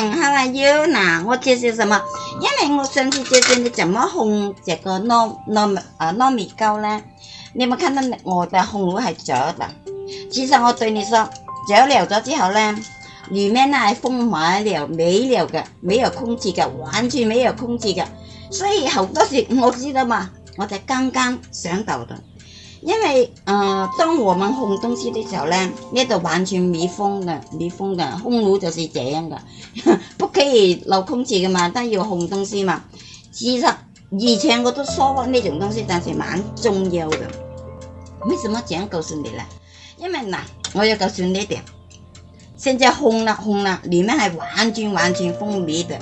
嗯，好啊，有。那我介绍什么？因为我上次介绍你怎么烘这个糯糯啊糯米糕呢？你冇看到我的烘炉系左的？其实我对你说，左了咗之后呢，里面呢系封满了没了嘅，没有空气嘅，完全没有空气嘅，所以好多时我知道嘛，我就刚刚想到的。因为，呃，当我们烘东西的时候呢，呢度完全密封的，密封的烘炉就是这样的，不可以留空气的嘛，但要烘东西嘛。其实，以前我都说过那种东西，但是蛮重要的。为什么这样告诉你呢？因为嗱，我要告诉你一点，现在烘了烘了，里面系完全完全封闭的，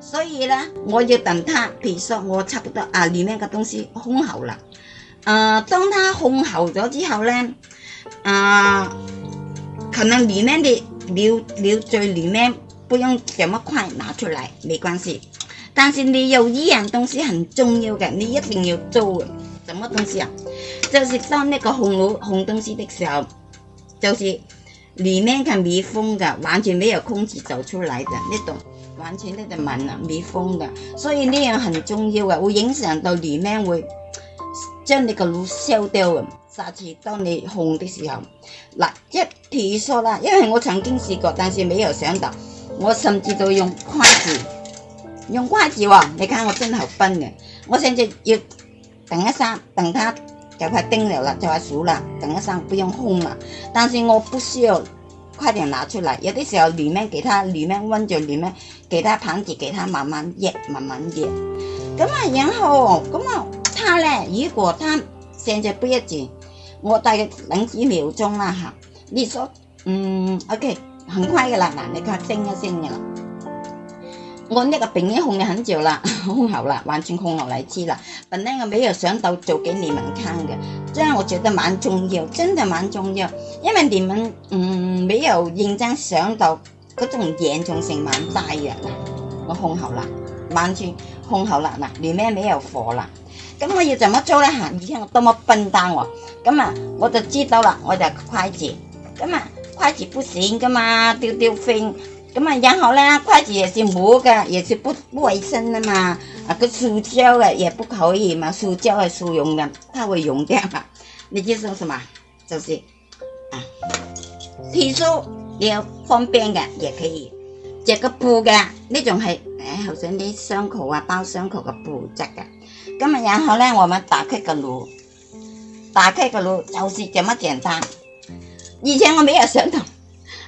所以呢，我要等它，比如说我差不多啊，里面的东西烘好了。呃，當它烘熟咗之後咧，誒，可能裡面啲料料最裡面，不用咁么快拿出嚟，沒關係。但是你有一樣東西很重要嘅，你一定要做。什么东西啊？就是當呢個烘爐烘東西的時候，就是裡面佢密封嘅，完全没有空氣走出来的那种。完全咧就啊，密封的，所以呢樣很重要嘅，會影响到裡面會。将你个炉烧掉咁，下次当你烘的时候，嗱一提索啦，因为我曾经试过，但是未有想到，我甚至都用筷子，用筷子喎，你睇我真系好笨嘅，我甚至要等一下，等它就快叮了啦，就快熟啦，等一下不用烘啦，但是我不需要快点拿出来，有啲时候里面其他，里面温着，里面其他盘子，其他慢慢热，慢慢热，咁啊然后咁啊。哈呢，如果他现在不一致，我大概等几秒钟啦哈。你说嗯，OK，很快的啦那你看蒸一蒸噶啦。我呢个病经控了很久啦，控好了，完全控好来知了。本来我没有想到做给你们看的，这样我觉得蛮重要，真的蛮重要。因为你们嗯没有认真想到嗰种严重性蛮大嘅我控好了，完全控好了，嗱，你咩未有火了。咁我要怎么做咧？吓，你听我多么笨蛋我。咁啊，我就知道啦，我就筷子。咁啊，筷子不行噶嘛，丢丢飞，咁啊，然后咧，筷子也是磨噶，也是不不卫生噶嘛。啊，个塑胶嘅也不可以嘛，塑胶系塑用嘅，它会溶掉嘛。你就说什么，就是啊，提你要方便嘅也可以，着个布嘅呢种系诶，好似啲伤口啊、包伤口嘅布质嘅。今日然后呢，我们打开个炉，打开个炉就是这么简单。以前我没有想到，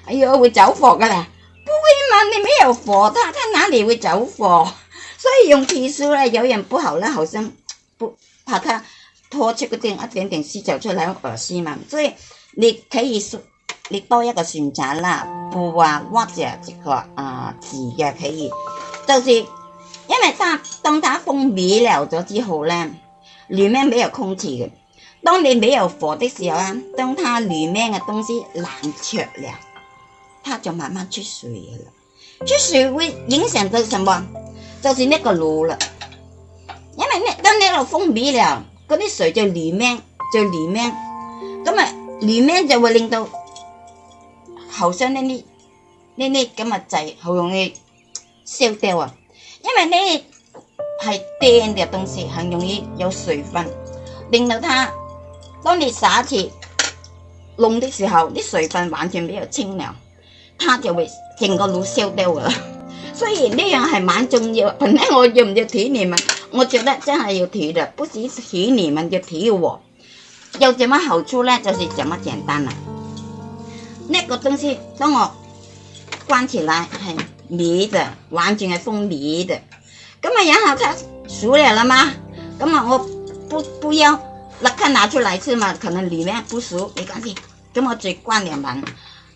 哎呦会着火噶啦！不会嘛？你没有火，它它哪里会着火？所以用铁丝呢，有点不好呢，好像不怕它拖出个啲一点点丝出来，恶心嘛。所以你可以你多一个选择啦，布啊或者这个啊字也可以，就是。因为它当它封闭了咗之后呢，里面没有空气嘅。当你没有火的时候啊，当它里面嘅东西冷却了，它就慢慢出水了。出水会影响到什么？就是那个炉了。因为呢，当你一封闭了，嗰啲水就里面就里面，咁啊里面就会令到後生呢啲呢啲咁啊滯，好容易烧掉啊！因为呢系蒸嘅东西，很容易有水分，令到它当你撒住弄的时候，啲水分完全没有清凉，它就会整个炉烧掉噶啦。虽 然呢样系蛮重要，本 来我要唔要提你们？我觉得真系要提的，不止提你们，要提我。有什么好处呢？就是这么简单啦。那个东西当我关起来系。糜的，完全系封糜的，那么然后它熟了了嘛，那么我不不要，立刻拿出来吃嘛，可能里面不熟，没关系，咁我再灌两盆，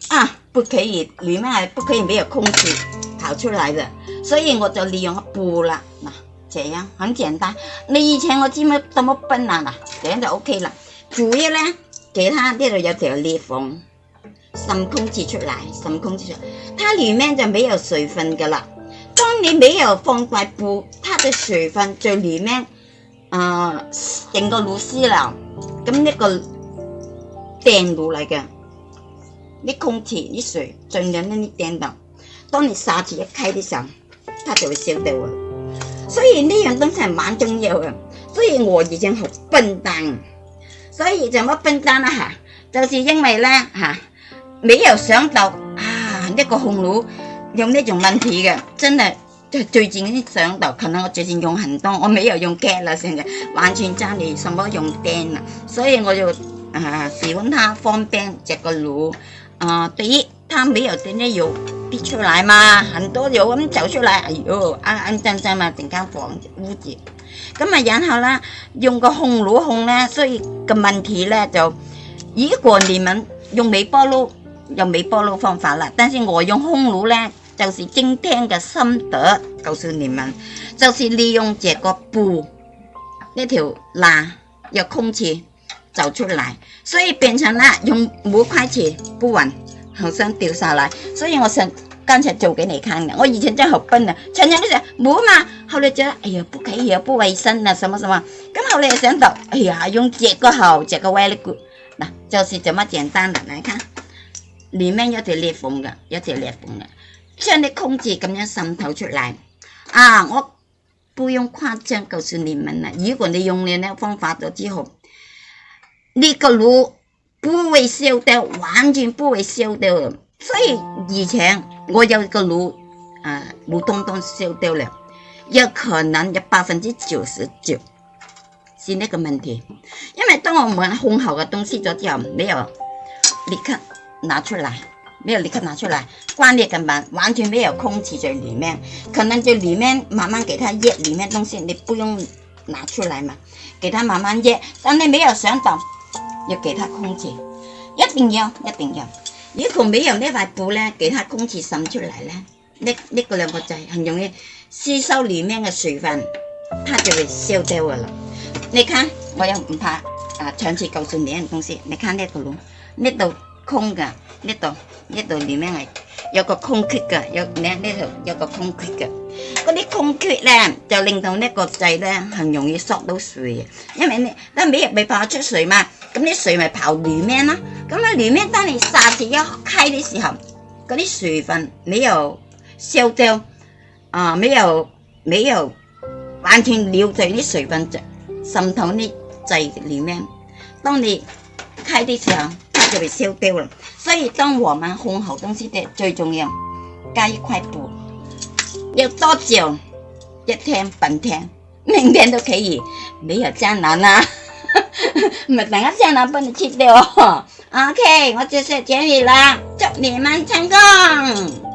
啊，不可以，里面还不可以没有空气跑出来的，所以我就利用布啦，嗱，这样很简单，你以前我怎么这么笨啊啦，这样就 OK 啦，主要咧，给它有条裂缝。渗空气出来，渗空气出，来，它里面就没有水分的了。当你没有放块布，它的水分就里面，诶，整个露丝了，咁呢个电炉嚟嘅，啲空气、啲水进入呢啲钉度。当你沙子一开的时候，它就会烧掉啊。所以呢样东西系蛮重要嘅。所以我以前好笨蛋，所以怎么笨蛋啊？吓，就是因为咧，吓。未由想到啊呢、這個紅滷有呢種問題嘅，真係即係最近啲上頭，可能我最近用很多，我未有用鏡啦，成日完全爭你什麼用釘啦，所以我就啊喜歡它放冰這個滷啊，第一它沒有啲呢油逼出來嘛，很多油咁走出嚟，哎呦啱啱真真嘛，陣間房污住，咁啊然後啦，用個烘爐烘咧，所以個問題咧就，如果你們用微波爐。用微波炉方法啦，但是我用烘炉呢，就是今天嘅心得，告诉你们，就是利用这个布，一条拉有空气走出来，所以变成了用五块钱不稳，好像掉下来，所以我想刚才做给你看的，我以前真好笨啊，成日都想唔嘛，后来觉得哎呀不可以又不卫生啊，什么什么，咁后来想到，哎呀用这个好这个 very good，嗱就是这么简单的，来看。里面有条裂缝嘅，有条裂缝嘅，将啲空气咁样渗透出嚟。啊，我不用誇張告诉你問啦，如果你用了呢方法咗之後，呢個爐不會燒掉，完全不會燒掉。所以以前我有個爐，啊，爐通通燒掉了，有可能有百分之九十九，是呢個問題。因為當我们烘好嘅東西咗之後，你有立刻拿出来，没有立刻拿出来，关了根本完全没有空气在里面，可能就里面慢慢给它腌，里面东西你不用拿出来嘛，给它慢慢腌。但你没有想到要给它空气，一定要一定要，如果没有那块布呢，给它空气渗出来呢，那那个两个就很容易吸收里面的水分，它就会消掉了。你看，我又唔怕啊，长期告诉你一样东西，你看那个龙，那度。空噶呢度呢度里面系有個空缺噶，有呢呢度有個空缺噶。嗰啲空缺咧就令到呢個掣咧，很容易縮到水。因為你尾水咪跑出水嘛，咁啲水咪跑里面啦。咁啊，里面當你刹時一開的時候，嗰啲水分你又少掉，啊，冇有冇有完全留在啲水分浸透啲掣里面。當你開的時候。就被烧掉了。所以当我们烘好东西的最重要加一块布，要多久？一天半天，明天都可以，没有艰难啦、啊。唔係等一下啦，幫你切掉。OK，我就食這裡啦，祝你們成功。